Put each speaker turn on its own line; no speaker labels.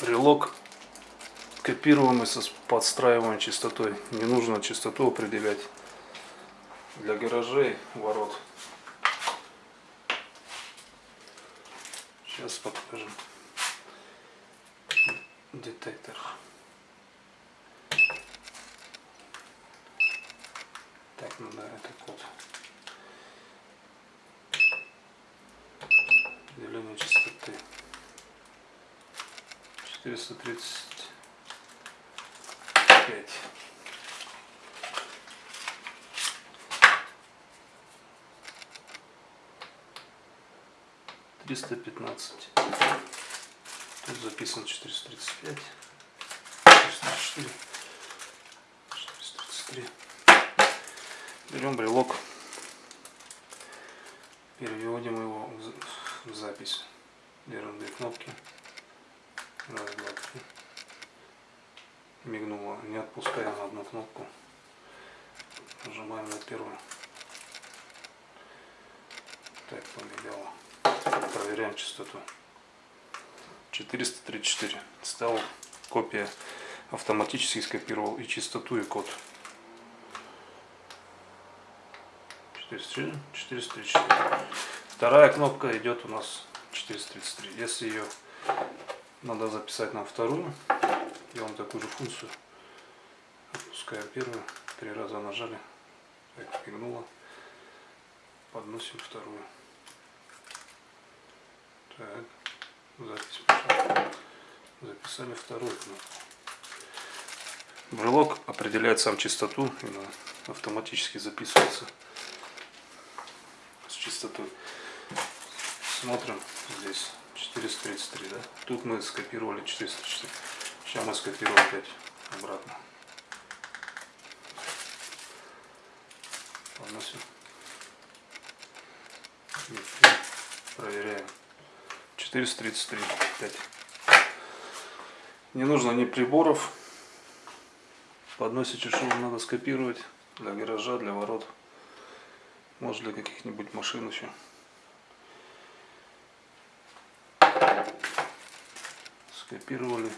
Брелок копируемый со подстраиваемой частотой. Не нужно частоту определять для гаражей, ворот. Сейчас покажем детектор. Так, надо это код. Деление частоты. 435. Триста пятнадцать. Тут записан четыреста тридцать пять. Четыреста четыре. Четыреста тридцать три. Берем брелок. Переводим его в за- в запись. Держим две кнопки. Раз, два, три. Мигнуло. Не отпускаем одну кнопку. Нажимаем на первую. Так, помигало. Проверяем частоту. 434. Стал копия. Автоматически скопировал и частоту, и код. 434. 434. Вторая кнопка идет у нас 433. Если ее надо записать на вторую, делаем такую же функцию. Отпускаем первую, три раза нажали, так, фигнуло. Подносим вторую. Так, запись пошла. Записали вторую кнопку. Брелок определяет сам частоту, и автоматически записывается с частотой. Смотрим здесь 433, да? Тут мы скопировали 404. Сейчас мы скопируем опять обратно. Поносим. И Проверяем. 433. 5. Не нужно ни приборов. Подносите, что вам надо скопировать для гаража, для ворот. Может для каких-нибудь машин еще. Скопировали,